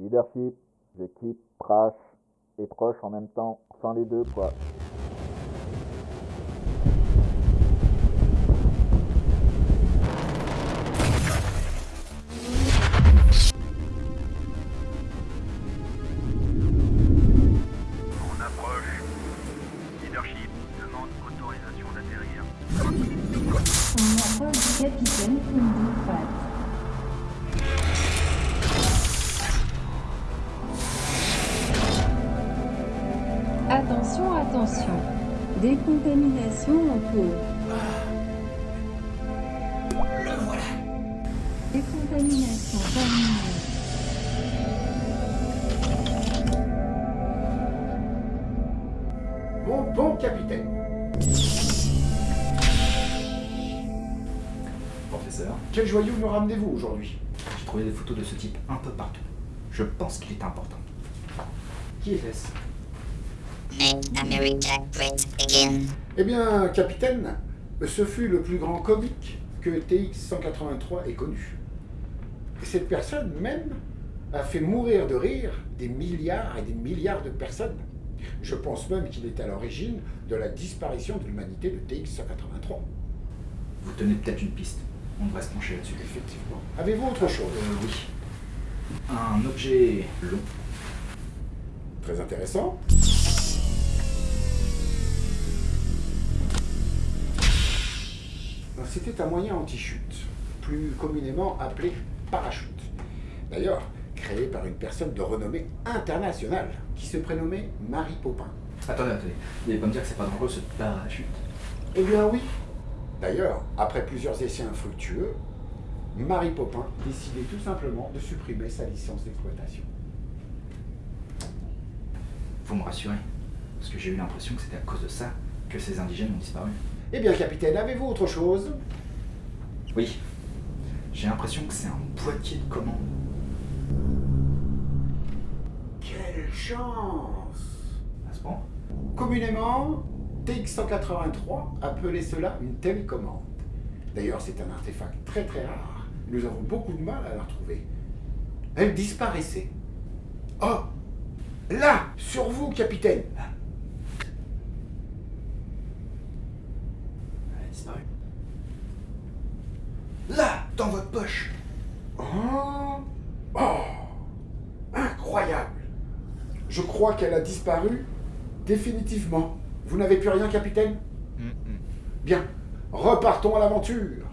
Leadership, je quitte Prash et proche en même temps, sans les deux, quoi. On approche. Leadership demande autorisation d'atterrir. On appelle du capitaine Kundu Pratt. Attention, attention. Décontamination en cours. Le voilà Décontamination terminée. Mon bon capitaine, Professeur, quel joyau me ramenez-vous aujourd'hui? J'ai trouvé des photos de ce type un peu partout. Je pense qu'il est important. Qui était-ce Make America Great Again. Eh bien, capitaine, ce fut le plus grand comique que TX-183 ait connu. Et cette personne même a fait mourir de rire des milliards et des milliards de personnes. Je pense même qu'il est à l'origine de la disparition de l'humanité de TX-183. Vous tenez peut-être une piste. On devrait se pencher là-dessus. Effectivement. Avez-vous autre chose? Euh, oui. Un objet long. Très intéressant. C'était un moyen anti-chute, plus communément appelé parachute. D'ailleurs, créé par une personne de renommée internationale qui se prénommait Marie Popin. Attendez, attendez. Vous n'allez pas me dire que c'est pas dangereux ce parachute? Eh bien oui. D'ailleurs, après plusieurs essais infructueux, Marie Popin décidait tout simplement de supprimer sa licence d'exploitation. Faut me rassurer. Parce que j'ai eu l'impression que c'était à cause de ça que ces indigènes ont disparu. Eh bien, capitaine, avez-vous autre chose? Oui. J'ai l'impression que c'est un boîtier de commande. Quelle chance À ce point? Communément, TX-183 appelait cela une télécommande. D'ailleurs, c'est un artefact très très rare. Nous avons beaucoup de mal à la retrouver. Elle disparaissait. Oh Là Sur vous, capitaine Elle a disparu. Là Dans votre poche Oh Oh Incroyable Je crois qu'elle a disparu définitivement. Vous n'avez plus rien, capitaine? Bien. Repartons à l'aventure.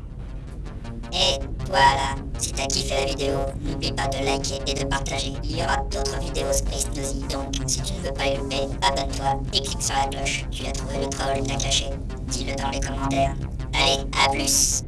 Et voilà, si t'as kiffé la vidéo, n'oublie pas de liker et de partager. Il y aura d'autres vidéos Space Nosy, donc si tu ne veux pas les louper, abonne-toi et clique sur la cloche. Tu as trouvé le troll, l'a caché. Dis-le dans les commentaires. Allez, à plus